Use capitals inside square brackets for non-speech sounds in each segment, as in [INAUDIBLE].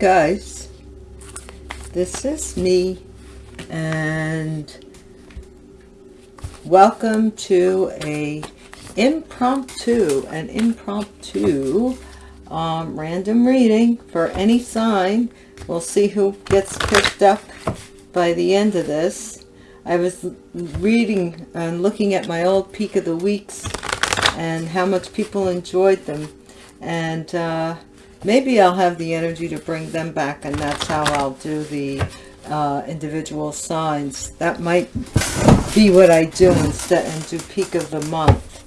Guys, this is me and welcome to a impromptu, an impromptu um, random reading for any sign. We'll see who gets picked up by the end of this. I was reading and looking at my old peak of the weeks and how much people enjoyed them and uh, maybe I'll have the energy to bring them back and that's how I'll do the uh, individual signs. That might be what I do instead and do peak of the month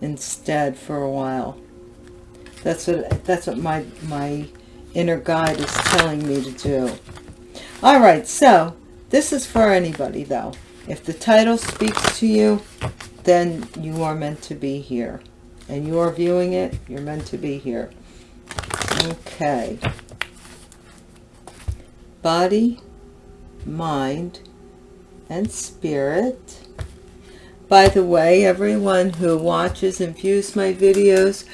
instead for a while. That's what that's what my my inner guide is telling me to do. All right, so this is for anybody though. If the title speaks to you, then you are meant to be here. And you are viewing it, you're meant to be here. Okay. Body, mind, and spirit. By the way, everyone who watches and views my videos,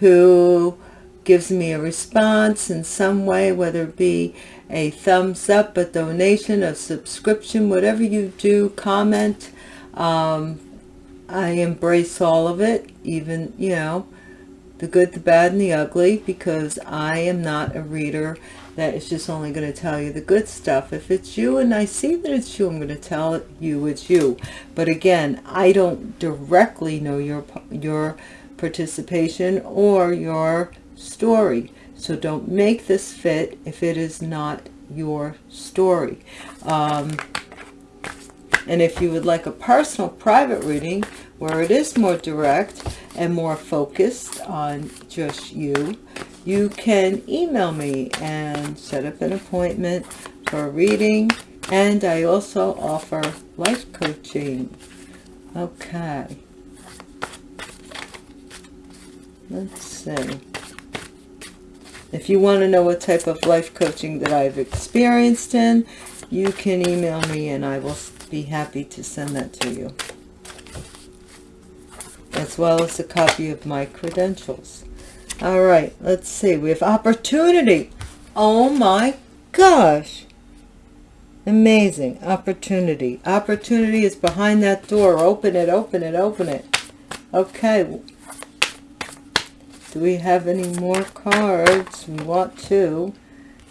who gives me a response in some way, whether it be a thumbs up, a donation, a subscription, whatever you do, comment. Um, I embrace all of it, even, you know, the good, the bad, and the ugly, because I am not a reader that is just only going to tell you the good stuff. If it's you and I see that it's you, I'm going to tell you it's you. But again, I don't directly know your, your participation or your story. So don't make this fit if it is not your story. Um, and if you would like a personal private reading where it is more direct and more focused on just you, you can email me and set up an appointment for reading. And I also offer life coaching. Okay. Let's see. If you want to know what type of life coaching that I've experienced in, you can email me and I will be happy to send that to you. As well as a copy of my credentials. All right, let's see. We have opportunity. Oh my gosh. Amazing. Opportunity. Opportunity is behind that door. Open it, open it, open it. Okay. Do we have any more cards? We want to.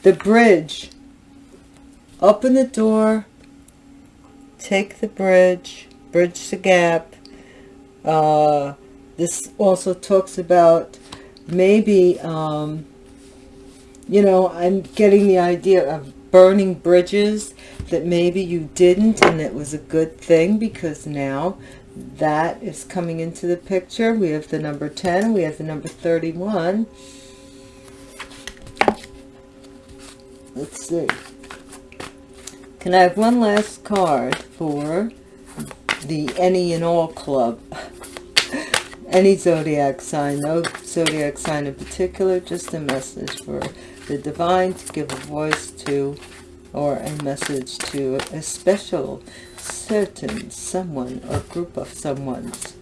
The bridge. Open the door. Take the bridge. Bridge the gap. Uh, this also talks about maybe, um, you know, I'm getting the idea of burning bridges that maybe you didn't and it was a good thing because now that is coming into the picture. We have the number 10, we have the number 31. Let's see. Can I have one last card for the any and all club? [LAUGHS] any zodiac sign, no zodiac sign in particular, just a message for the divine to give a voice to or a message to a special certain someone or group of someone's.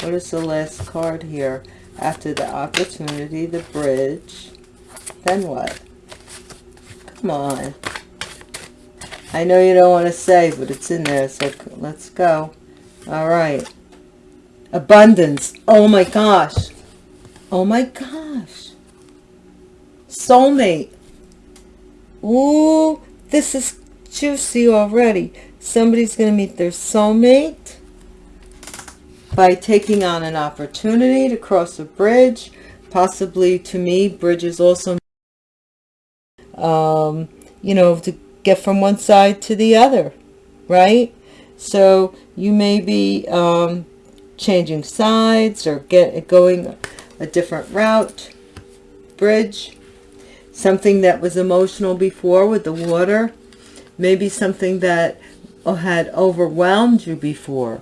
What is the last card here? After the opportunity, the bridge. Then what? Come on. I know you don't want to say, but it's in there, so let's go. All right. Abundance. Oh my gosh. Oh my gosh. Soulmate. Ooh, this is juicy already. Somebody's going to meet their soulmate by taking on an opportunity to cross a bridge. Possibly, to me, bridges also, um, you know, to get from one side to the other, right? So you may be um, changing sides or get going a different route. Bridge, something that was emotional before with the water, maybe something that had overwhelmed you before.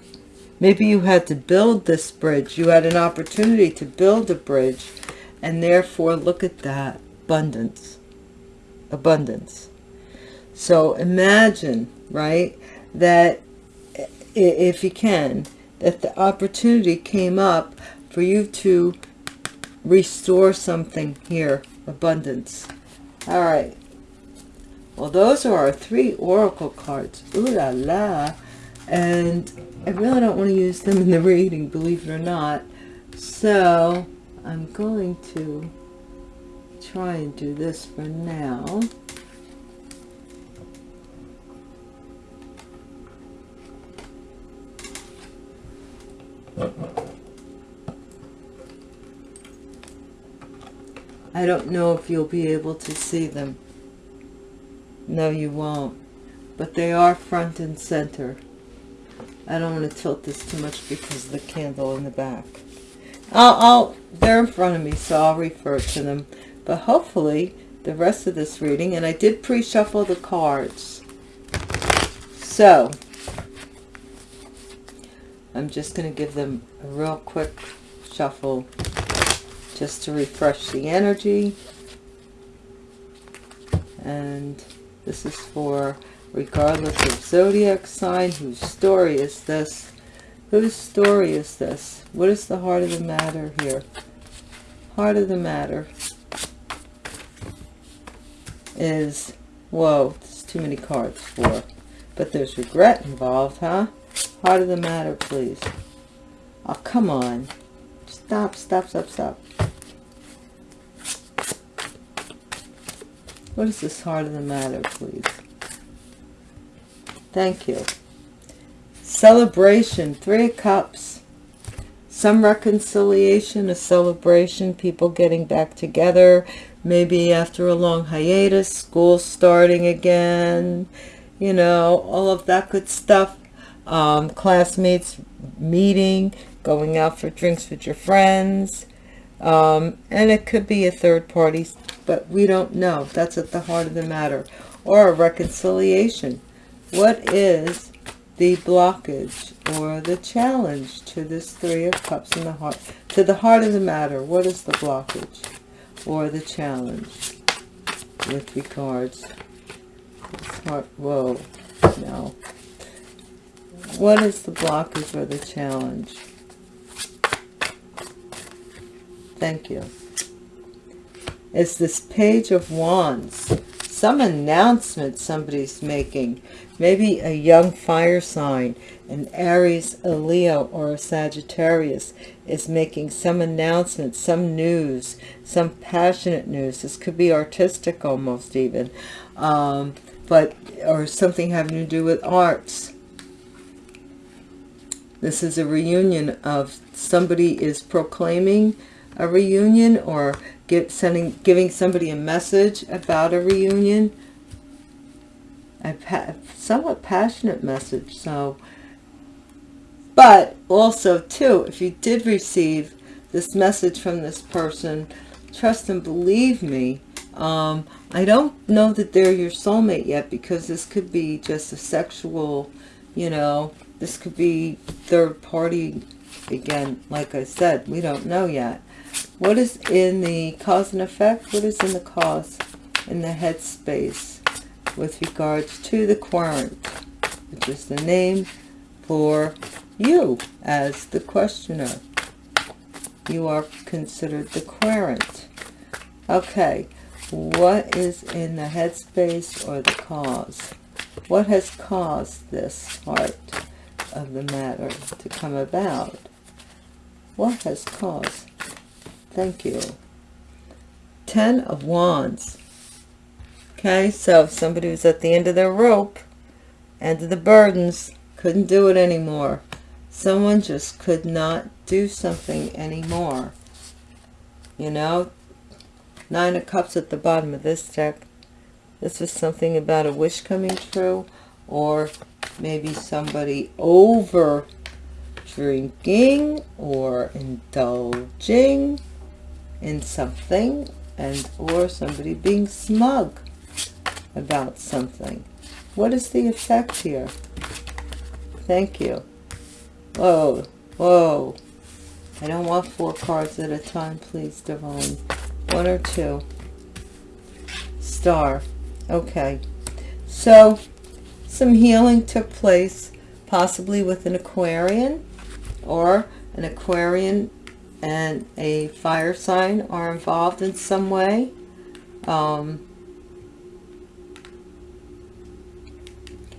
Maybe you had to build this bridge. You had an opportunity to build a bridge. And therefore, look at that. Abundance. Abundance. So imagine, right, that if you can, that the opportunity came up for you to restore something here. Abundance. All right. Well, those are our three oracle cards. Ooh la la. And I really don't want to use them in the reading, believe it or not. So I'm going to try and do this for now. I don't know if you'll be able to see them. No, you won't. But they are front and center. I don't want to tilt this too much because of the candle in the back. I'll, I'll, they're in front of me, so I'll refer to them. But hopefully, the rest of this reading, and I did pre-shuffle the cards. So, I'm just going to give them a real quick shuffle just to refresh the energy. And this is for regardless of zodiac sign, whose story is this? Whose story is this? What is the heart of the matter here? Heart of the matter is, whoa, there's too many cards for, but there's regret involved, huh? Heart of the matter, please. Oh, come on. Stop, stop, stop, stop. What is this heart of the matter, please? Thank you. Celebration, Three Cups. Some reconciliation, a celebration, people getting back together, maybe after a long hiatus, school starting again, you know, all of that good stuff. Um, classmates meeting, going out for drinks with your friends. Um, and it could be a third party, but we don't know. That's at the heart of the matter. Or a reconciliation what is the blockage or the challenge to this Three of Cups in the heart? To the heart of the matter, what is the blockage or the challenge with regards? Heart, whoa, no. What is the blockage or the challenge? Thank you. It's this Page of Wands. Some announcement somebody's making Maybe a young fire sign, an Aries, a Leo, or a Sagittarius is making some announcement, some news, some passionate news. This could be artistic almost even, um, but or something having to do with arts. This is a reunion of somebody is proclaiming a reunion or give, sending, giving somebody a message about a reunion a somewhat passionate message. So, but also too, if you did receive this message from this person, trust and believe me, um, I don't know that they're your soulmate yet because this could be just a sexual, you know, this could be third party. Again, like I said, we don't know yet. What is in the cause and effect? What is in the cause in the headspace? with regards to the querent, which is the name for you as the questioner. You are considered the querent. Okay, what is in the headspace or the cause? What has caused this heart of the matter to come about? What has caused? Thank you. Ten of Wands. Okay, so somebody was at the end of their rope, end of the burdens, couldn't do it anymore. Someone just could not do something anymore. You know, Nine of Cups at the bottom of this deck. This was something about a wish coming true, or maybe somebody over drinking or indulging in something and or somebody being smug about something. What is the effect here? Thank you. Whoa, whoa. I don't want four cards at a time, please, Divine. One or two. Star. Okay. So, some healing took place, possibly with an Aquarian or an Aquarian and a fire sign are involved in some way. Um,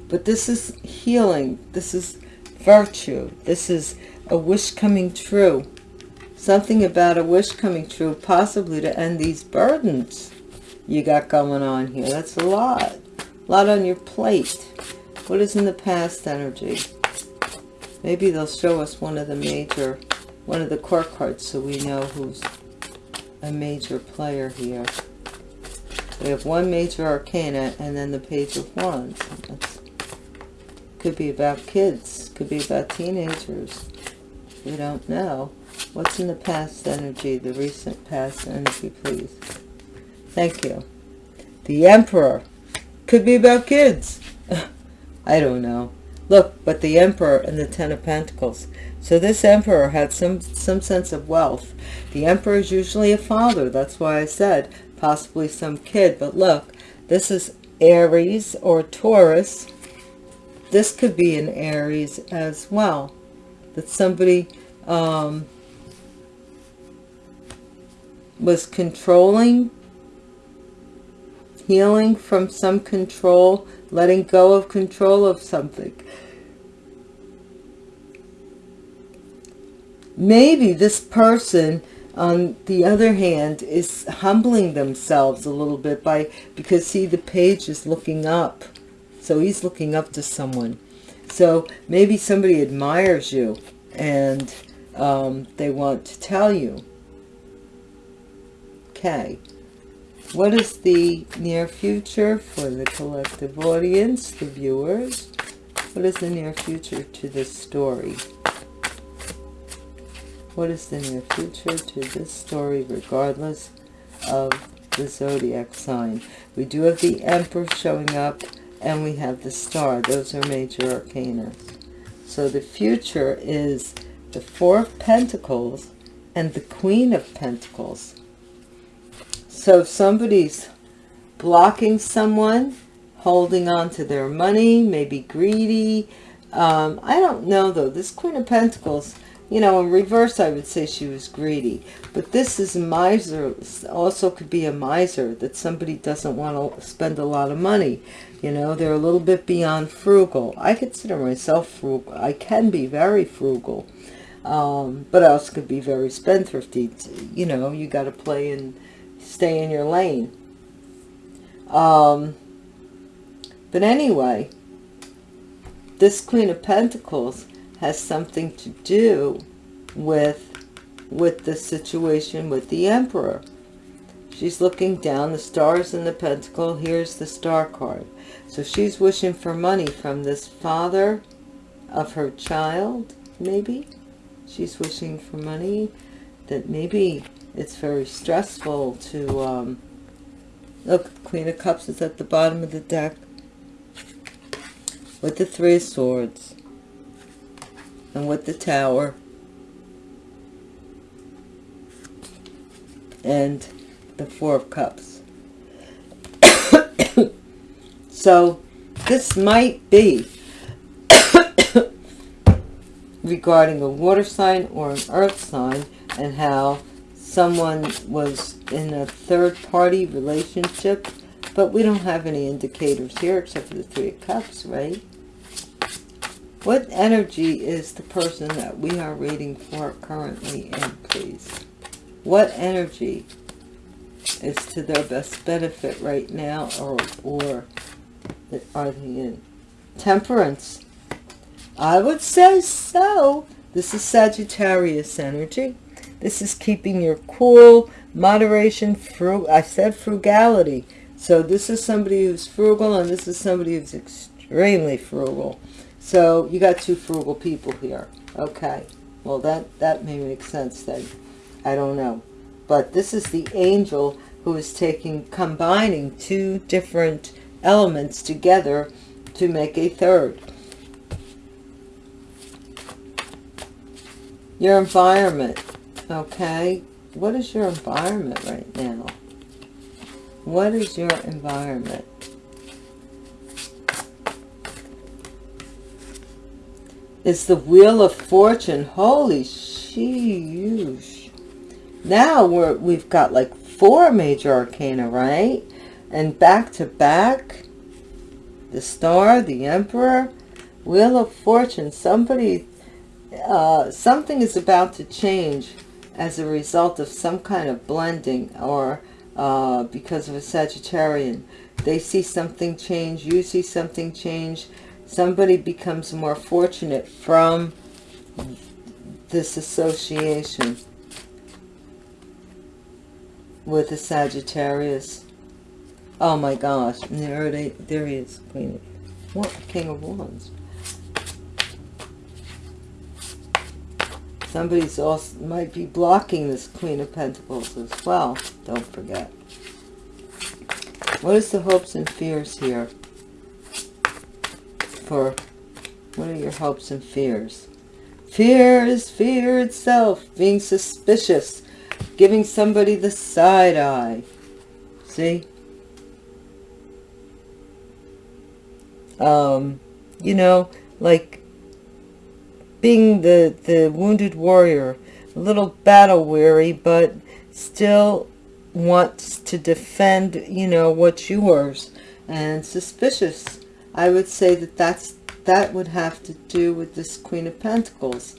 but this is healing. This is virtue. This is a wish coming true. Something about a wish coming true, possibly to end these burdens you got going on here. That's a lot. A lot on your plate. What is in the past energy? Maybe they'll show us one of the major, one of the core cards so we know who's a major player here. We have one major arcana and then the page of wands. That's, could be about kids. Could be about teenagers. We don't know. What's in the past energy, the recent past energy, please? Thank you. The Emperor. Could be about kids. [LAUGHS] I don't know. Look, but the Emperor and the Ten of Pentacles. So this Emperor had some, some sense of wealth. The Emperor is usually a father. That's why I said possibly some kid. But look, this is Aries or Taurus. This could be an Aries as well. That somebody um, was controlling, healing from some control, letting go of control of something. Maybe this person, on the other hand, is humbling themselves a little bit by, because see, the page is looking up. So he's looking up to someone. So maybe somebody admires you and um, they want to tell you. Okay. What is the near future for the collective audience, the viewers? What is the near future to this story? What is the near future to this story regardless of the zodiac sign? We do have the Emperor showing up and we have the Star. Those are major arcana. So the future is the Four of Pentacles and the Queen of Pentacles. So if somebody's blocking someone, holding on to their money, maybe greedy, um, I don't know though. This Queen of Pentacles, you know, in reverse I would say she was greedy. But this is miser, also could be a miser, that somebody doesn't want to spend a lot of money. You know, they're a little bit beyond frugal. I consider myself frugal. I can be very frugal um, but I also could be very spendthrifty. You know, you got to play and stay in your lane. Um, but anyway, this Queen of Pentacles has something to do with with the situation with the Emperor. She's looking down, the stars in the pentacle, here's the star card. So she's wishing for money from this father of her child, maybe? she's wishing for money, that maybe it's very stressful to, um, look, Queen of Cups is at the bottom of the deck with the Three of Swords and with the Tower and the Four of Cups. [COUGHS] so this might be [COUGHS] regarding a water sign or an earth sign and how someone was in a third-party relationship, but we don't have any indicators here except for the Three of Cups, right? What energy is the person that we are reading for currently in, please? What energy is to their best benefit right now or, or are they in? Temperance. I would say so. This is Sagittarius energy. This is keeping your cool, moderation, I said frugality. So this is somebody who's frugal and this is somebody who's extremely frugal. So you got two frugal people here. Okay. Well, that, that may make sense then. I don't know. But this is the angel who is taking, combining two different elements together to make a third. Your environment, okay? What is your environment right now? What is your environment? It's the Wheel of Fortune. Holy sheesh. Now we're, we've got like four major arcana, right? And back to back, the star, the emperor, wheel of fortune. Somebody, uh, something is about to change as a result of some kind of blending or uh, because of a Sagittarian. They see something change, you see something change. Somebody becomes more fortunate from this association with the Sagittarius. Oh my gosh, there, there he is, Queen what, King of Wands. Somebody's also might be blocking this Queen of Pentacles as well. Don't forget. What is the hopes and fears here? For what are your hopes and fears? Fear is fear itself. Being suspicious. Giving somebody the side eye. See? Um, you know, like being the, the wounded warrior, a little battle weary, but still wants to defend, you know, what's yours and suspicious. I would say that that's, that would have to do with this Queen of Pentacles.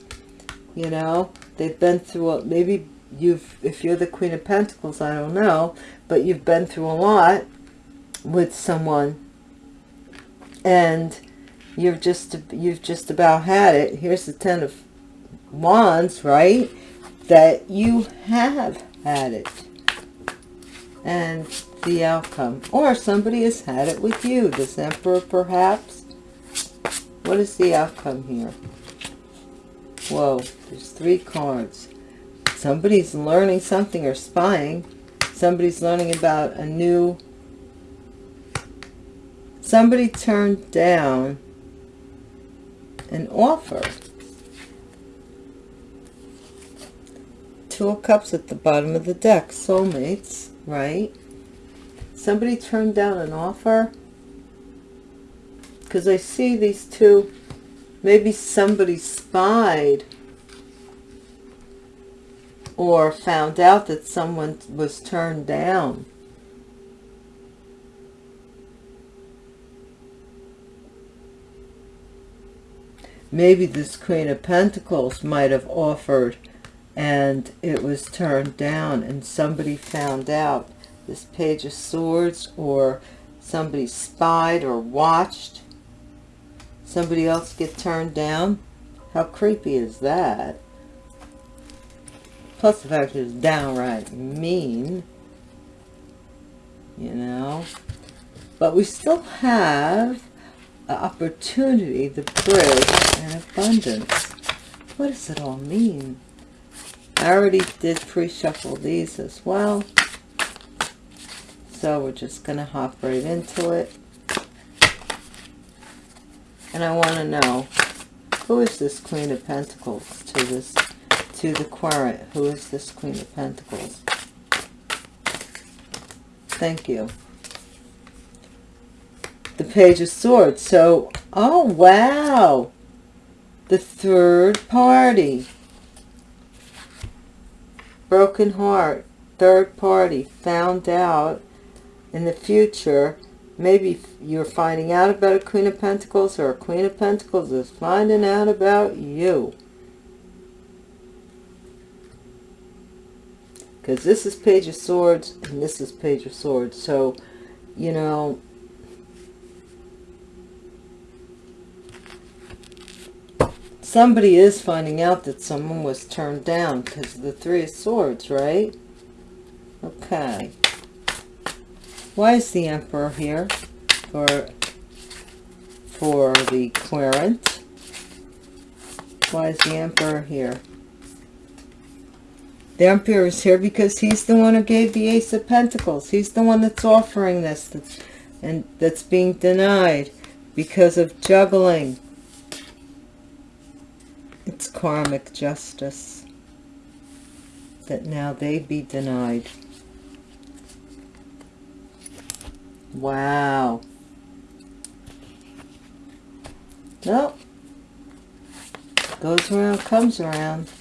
You know, they've been through, a, maybe you've, if you're the Queen of Pentacles, I don't know, but you've been through a lot with someone and you've just you've just about had it. Here's the ten of wands right? That you have had it. And the outcome. Or somebody has had it with you. This emperor perhaps. What is the outcome here? Whoa there's three cards. Somebody's learning something or spying. Somebody's learning about a new. Somebody turned down an offer. Two of Cups at the bottom of the deck. Soulmates, right? Somebody turned down an offer. Because I see these two. Maybe somebody spied. Or found out that someone was turned down. Maybe this Queen of Pentacles might have offered and it was turned down and somebody found out this Page of Swords or somebody spied or watched somebody else get turned down. How creepy is that? Plus the fact it's downright mean, you know. But we still have opportunity, the bridge, and abundance. What does it all mean? I already did pre-shuffle these as well. So we're just going to hop right into it. And I want to know, who is this Queen of Pentacles to this, to the Querent? Who is this Queen of Pentacles? Thank you Page of Swords. So, oh, wow. The third party. Broken heart. Third party found out in the future. Maybe you're finding out about a Queen of Pentacles or a Queen of Pentacles is finding out about you. Because this is Page of Swords and this is Page of Swords. So, you know, somebody is finding out that someone was turned down because of the Three of Swords, right? Okay. Why is the Emperor here for, for the Querent? Why is the Emperor here? The Emperor is here because he's the one who gave the Ace of Pentacles. He's the one that's offering this that's, and that's being denied because of juggling it's karmic justice that now they be denied. Wow. Nope. Goes around, comes around.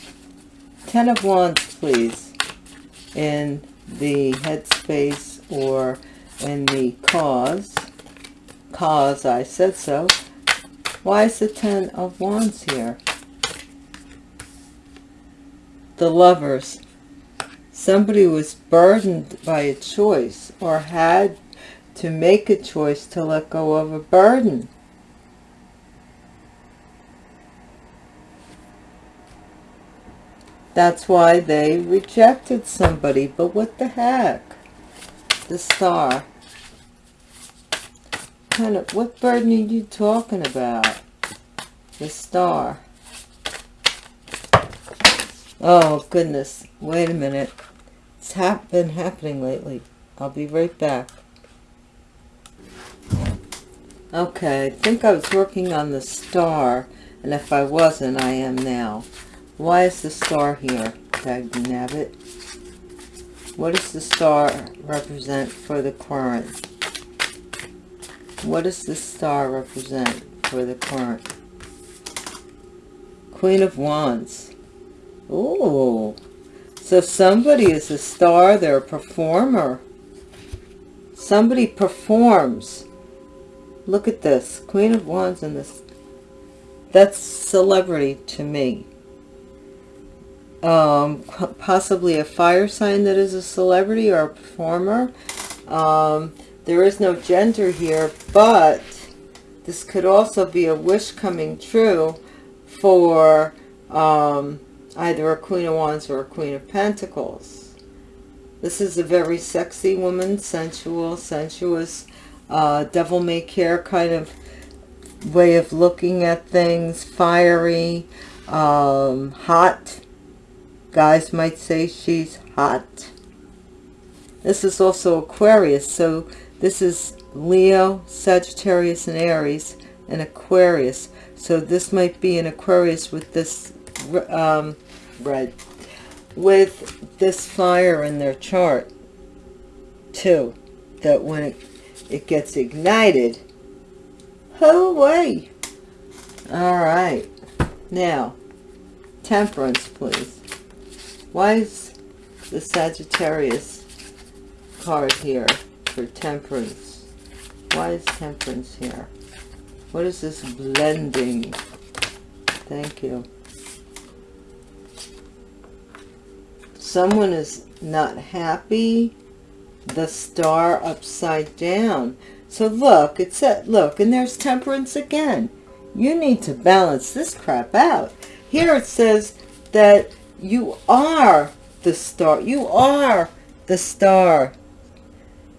Ten of Wands, please. In the headspace or in the cause. cause I said so. Why is the Ten of Wands here? The lovers. Somebody was burdened by a choice or had to make a choice to let go of a burden. That's why they rejected somebody. But what the heck? The star. Kind of, what burden are you talking about? The star. Oh, goodness. Wait a minute. It's hap been happening lately. I'll be right back. Okay, I think I was working on the star. And if I wasn't, I am now. Why is the star here, Dagnabbit? What does the star represent for the querent? What does the star represent for the querent? Queen of Wands. Oh, so somebody is a star, they're a performer. Somebody performs. Look at this, Queen of Wands and this. That's celebrity to me um, possibly a fire sign that is a celebrity or a performer. Um, there is no gender here, but this could also be a wish coming true for um, either a Queen of Wands or a Queen of Pentacles. This is a very sexy woman, sensual, sensuous, uh, devil-may-care kind of way of looking at things, fiery, um, hot, Guys might say she's hot. This is also Aquarius. So this is Leo, Sagittarius, and Aries, and Aquarius. So this might be an Aquarius with this um, red, with this fire in their chart, too. That when it, it gets ignited, oh, way. All right. Now, temperance, please. Why is the Sagittarius card here for temperance? Why is temperance here? What is this blending? Thank you. Someone is not happy. The star upside down. So look, it said, look, and there's temperance again. You need to balance this crap out. Here it says that you are the star. You are the star.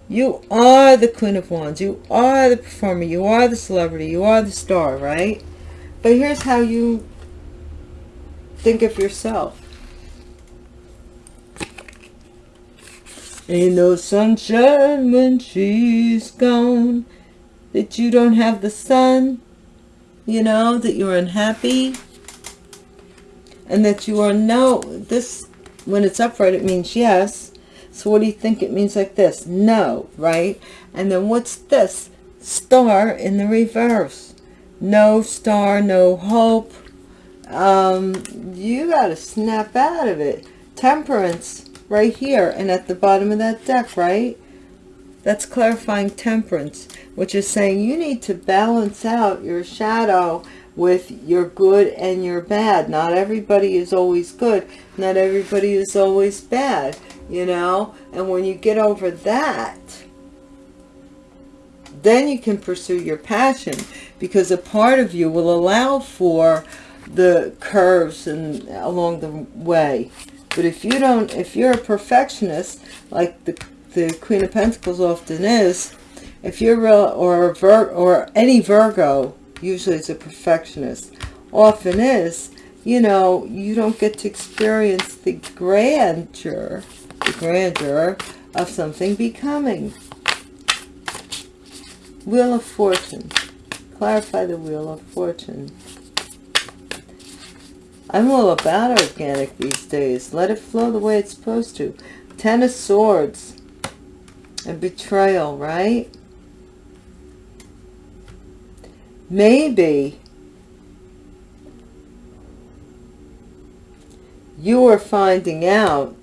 You are the Queen of Wands. You are the performer. You are the celebrity. You are the star, right? But here's how you think of yourself. Ain't no sunshine when she's gone. That you don't have the sun. You know, that you're unhappy. And that you are no this when it's upright it means yes. So what do you think it means like this? No right? And then what's this? Star in the reverse. No star no hope. Um you got to snap out of it. Temperance right here and at the bottom of that deck right that's clarifying temperance which is saying you need to balance out your shadow with your good and your bad. Not everybody is always good. Not everybody is always bad, you know. And when you get over that, then you can pursue your passion because a part of you will allow for the curves and along the way. But if you don't, if you're a perfectionist, like the, the Queen of Pentacles often is, if you're real, or, Vir, or any Virgo, usually it's a perfectionist, often is, you know, you don't get to experience the grandeur, the grandeur of something becoming. Wheel of Fortune. Clarify the Wheel of Fortune. I'm all about organic these days. Let it flow the way it's supposed to. Ten of Swords. And betrayal, right? maybe you are finding out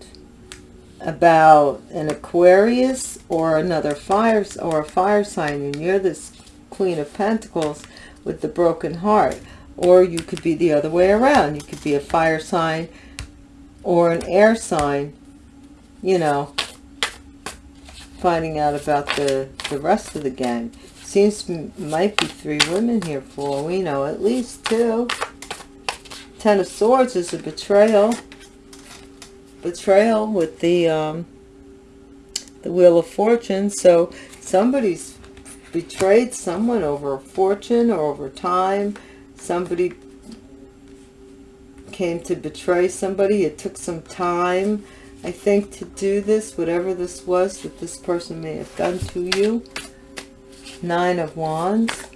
about an Aquarius or another fire or a fire sign and you're this Queen of Pentacles with the broken heart. Or you could be the other way around. You could be a fire sign or an air sign, you know, finding out about the, the rest of the gang. Seems might be three women here for we know. At least two. Ten of Swords is a betrayal. Betrayal with the um, the Wheel of Fortune. So somebody's betrayed someone over a fortune or over time. Somebody came to betray somebody. It took some time, I think, to do this, whatever this was that this person may have done to you. Nine of Wands.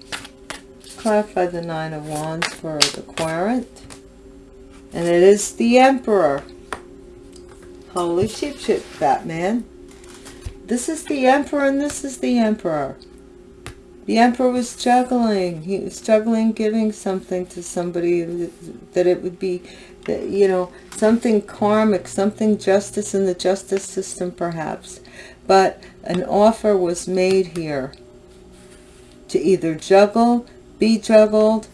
Clarify the Nine of Wands for the Querent. And it is the Emperor. Holy sheep shit, Batman. This is the Emperor and this is the Emperor. The Emperor was juggling. He was juggling giving something to somebody that it would be, you know, something karmic, something justice in the justice system perhaps. But an offer was made here to either juggle, be juggled,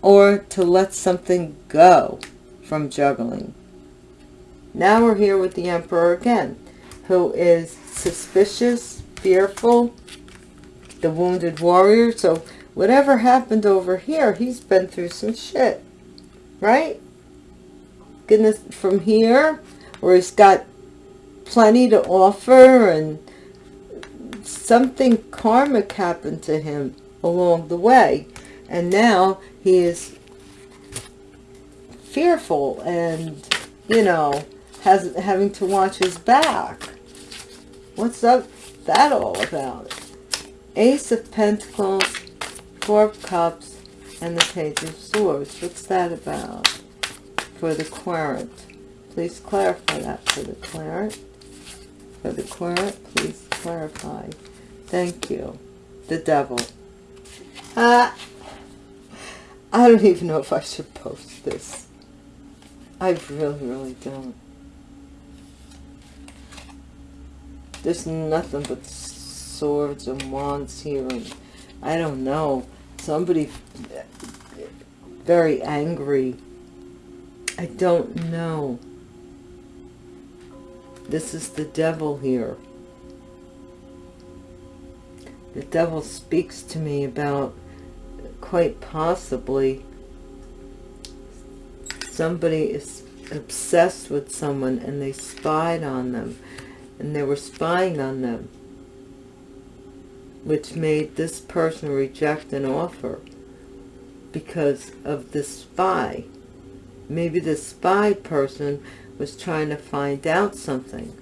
or to let something go from juggling. Now we're here with the Emperor again, who is suspicious, fearful, the wounded warrior. So whatever happened over here, he's been through some shit, right? Goodness, from here, where he's got plenty to offer and something karmic happened to him along the way. And now he is fearful and, you know, has having to watch his back. What's up that all about? Ace of Pentacles, Four of Cups, and the Page of Swords. What's that about for the Querent? Please clarify that for the Querent. For the Querent, please clarify. Thank you. The Devil. Ah, I don't even know if I should post this. I really, really don't. There's nothing but swords and wands here. And I don't know. Somebody very angry. I don't know. This is the devil here. The devil speaks to me about quite possibly somebody is obsessed with someone and they spied on them and they were spying on them which made this person reject an offer because of the spy. Maybe the spy person was trying to find out something.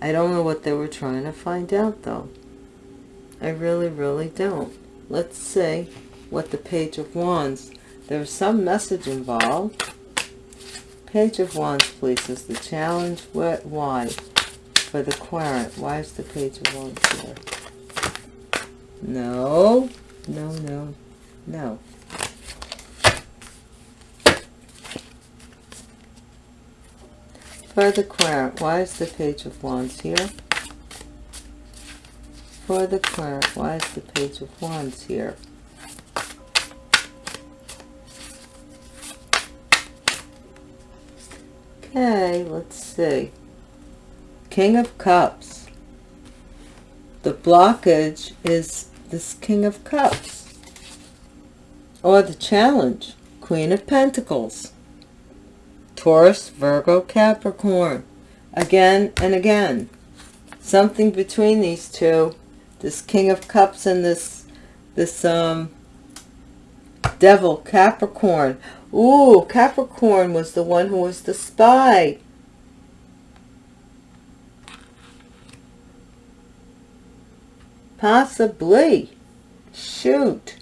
I don't know what they were trying to find out though. I really, really don't. Let's see what the Page of Wands. There's some message involved. Page of Wands, please, is the challenge. What? Why? For the Querent. Why is the Page of Wands here? No, no, no, no. For the querent, why is the Page of Wands here? For the querent, why is the Page of Wands here? Okay, let's see. King of Cups. The blockage is this King of Cups. Or the challenge, Queen of Pentacles. Taurus, Virgo, Capricorn. Again and again. Something between these two. This King of Cups and this, this um, Devil, Capricorn. Ooh, Capricorn was the one who was the spy. Possibly. Shoot.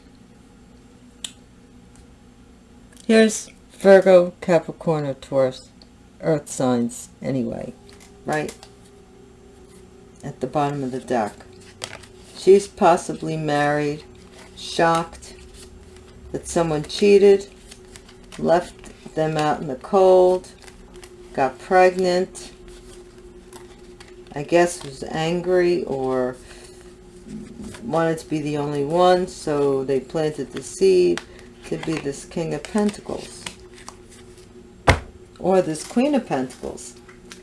Here's Virgo, Capricorn, or Taurus. Earth signs, anyway. Right? At the bottom of the deck. She's possibly married, shocked that someone cheated, left them out in the cold, got pregnant, I guess was angry or wanted to be the only one, so they planted the seed to be this King of Pentacles. Or this Queen of Pentacles.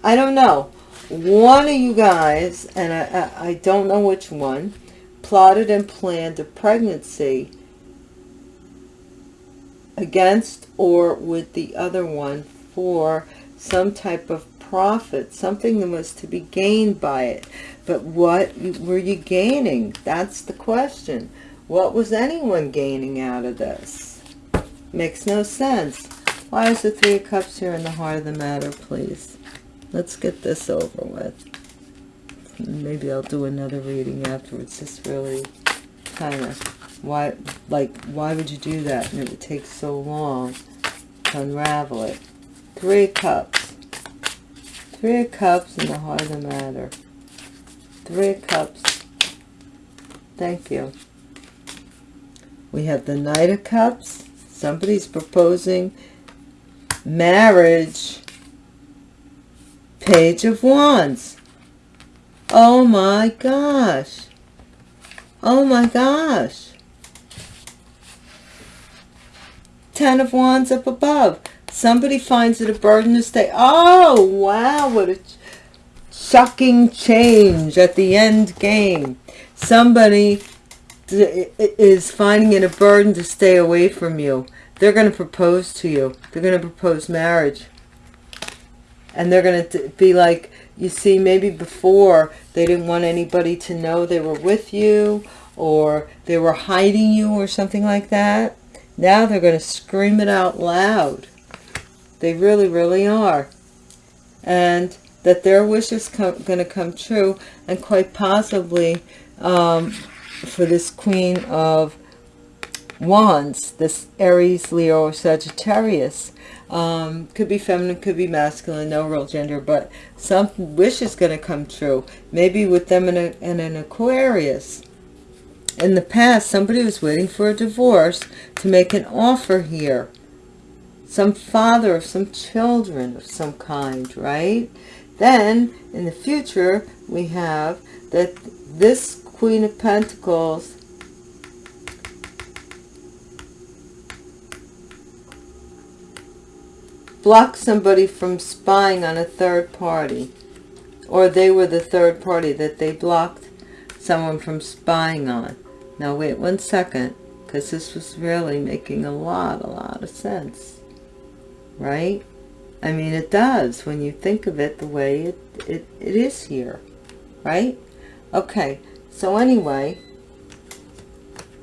I don't know. One of you guys, and I, I, I don't know which one, plotted and planned a pregnancy against or with the other one for some type of profit, something that was to be gained by it. But what were you gaining? That's the question. What was anyone gaining out of this? Makes no sense. Why is the Three of Cups here in the heart of the matter, please? Let's get this over with. Maybe I'll do another reading afterwards. This really kind of, why, like, why would you do that? And it would take so long to unravel it. Three Cups. Three Cups in the heart of the matter. Three Cups. Thank you. We have the Knight of Cups. Somebody's proposing marriage. Page of Wands. Oh my gosh. Oh my gosh. Ten of Wands up above. Somebody finds it a burden to stay. Oh, wow. What a shocking change at the end game. Somebody is finding it a burden to stay away from you. They're going to propose to you. They're going to propose marriage. And they're going to be like, you see, maybe before they didn't want anybody to know they were with you or they were hiding you or something like that. Now they're going to scream it out loud. They really, really are. And that their wish is going to come true and quite possibly um, for this Queen of Wands, this Aries, Leo, or Sagittarius. Um, could be feminine, could be masculine, no real gender, but some wish is going to come true. Maybe with them in, a, in an Aquarius. In the past, somebody was waiting for a divorce to make an offer here some father of some children of some kind, right? Then, in the future, we have that this Queen of Pentacles blocked somebody from spying on a third party. Or they were the third party that they blocked someone from spying on. Now, wait one second, because this was really making a lot, a lot of sense right? I mean, it does when you think of it the way it, it, it is here, right? Okay, so anyway,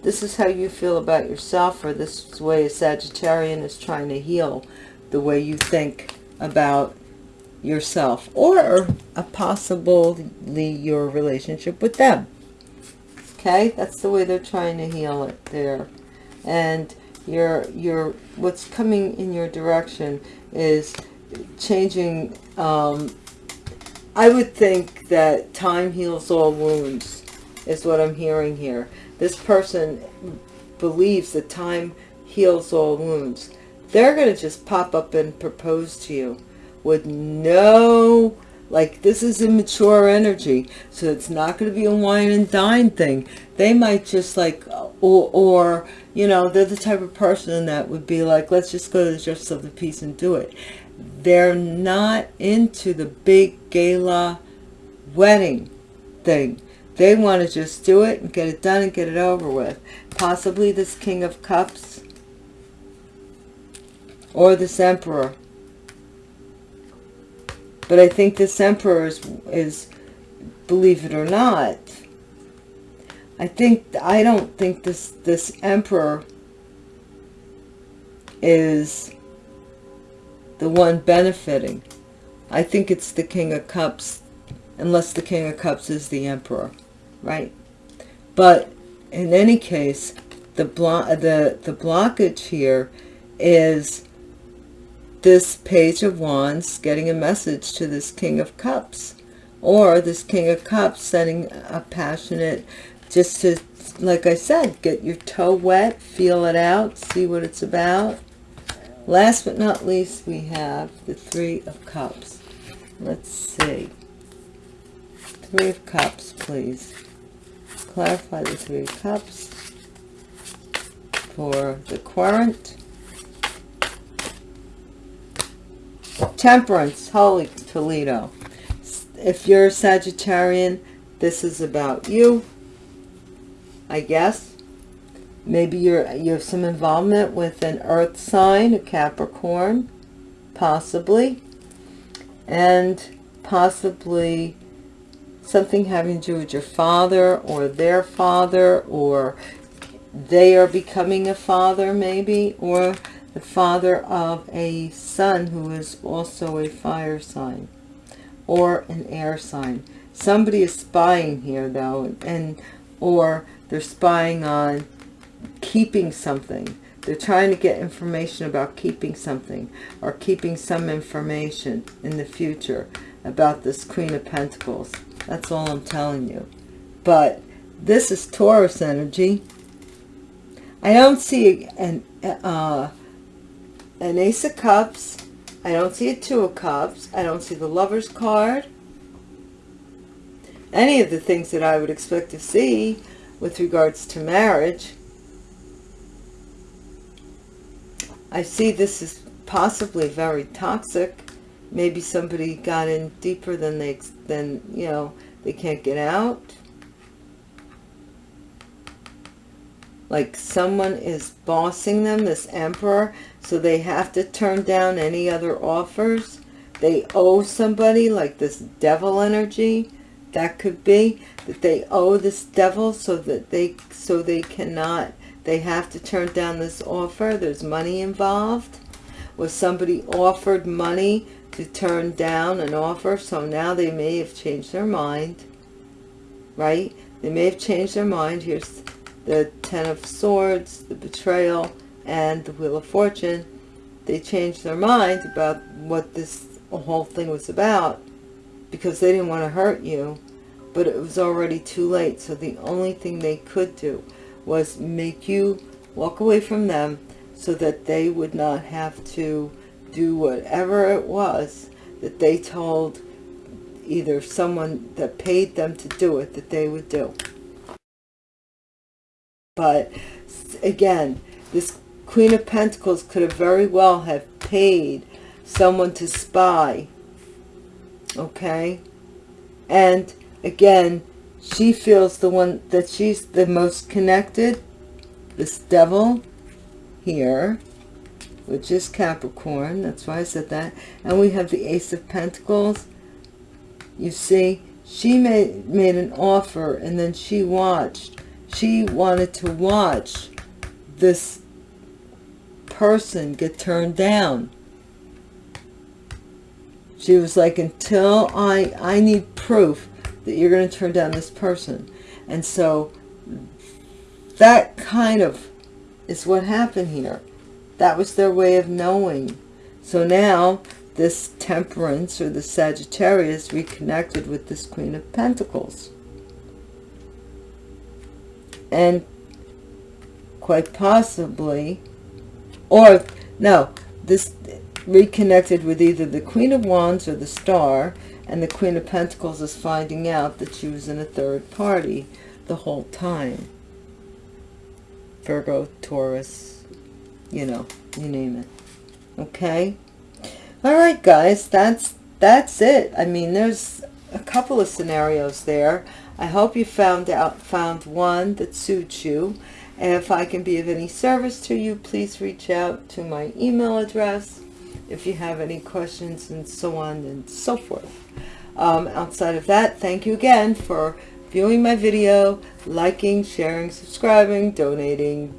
this is how you feel about yourself, or this is the way a Sagittarian is trying to heal the way you think about yourself, or a possibly your relationship with them. Okay, that's the way they're trying to heal it there. And your your what's coming in your direction is changing um, I would think that time heals all wounds is what I'm hearing here. This person believes that time heals all wounds. They're going to just pop up and propose to you with no like this is immature energy so it's not going to be a wine and dine thing they might just like or, or you know, they're the type of person that would be like, let's just go to the Justice of the Peace and do it. They're not into the big gala wedding thing. They want to just do it and get it done and get it over with. Possibly this King of Cups or this Emperor. But I think this Emperor is, is believe it or not, I think, I don't think this, this emperor is the one benefiting. I think it's the King of Cups, unless the King of Cups is the emperor, right? But in any case, the, blo the, the blockage here is this Page of Wands getting a message to this King of Cups. Or this King of Cups sending a passionate just to, like I said, get your toe wet, feel it out, see what it's about. Last but not least, we have the Three of Cups. Let's see. Three of Cups, please. clarify the Three of Cups for the Querent. Temperance, Holy Toledo. If you're a Sagittarian, this is about you, I guess. Maybe you're you have some involvement with an earth sign, a Capricorn, possibly. And possibly something having to do with your father or their father or they are becoming a father maybe or the father of a son who is also a fire sign or an air sign. Somebody is spying here though, and or they're spying on keeping something. They're trying to get information about keeping something or keeping some information in the future about this Queen of Pentacles. That's all I'm telling you. But this is Taurus energy. I don't see an, uh, an Ace of Cups. I don't see a Two of Cups. I don't see the Lover's card. Any of the things that I would expect to see with regards to marriage. I see this is possibly very toxic. Maybe somebody got in deeper than they, than, you know, they can't get out. Like someone is bossing them, this emperor, so they have to turn down any other offers. They owe somebody, like this devil energy. That could be that they owe this devil so that they so they cannot they have to turn down this offer. There's money involved. Was somebody offered money to turn down an offer? So now they may have changed their mind. Right? They may have changed their mind. Here's the Ten of Swords, the Betrayal, and the Wheel of Fortune. They changed their mind about what this whole thing was about because they didn't want to hurt you. But it was already too late. So the only thing they could do was make you walk away from them so that they would not have to do whatever it was that they told either someone that paid them to do it that they would do. But again, this Queen of Pentacles could have very well have paid someone to spy. Okay? And again, she feels the one that she's the most connected. This devil here, which is Capricorn. That's why I said that. And we have the Ace of Pentacles. You see, she made, made an offer and then she watched. She wanted to watch this person get turned down. She was like, until I, I need proof that you're going to turn down this person. And so that kind of is what happened here. That was their way of knowing. So now this temperance or the Sagittarius reconnected with this Queen of Pentacles. And quite possibly, or no, this reconnected with either the Queen of Wands or the Star, and the Queen of Pentacles is finding out that she was in a third party the whole time. Virgo, Taurus, you know, you name it. Okay? All right, guys, that's that's it. I mean, there's a couple of scenarios there. I hope you found out found one that suits you. And if I can be of any service to you, please reach out to my email address if you have any questions and so on and so forth. Um, outside of that, thank you again for viewing my video, liking, sharing, subscribing, donating,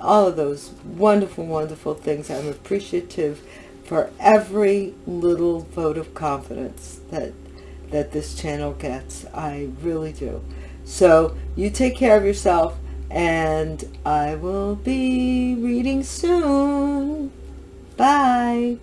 all of those wonderful, wonderful things. I'm appreciative for every little vote of confidence that that this channel gets. I really do. So you take care of yourself and I will be reading soon. Bye.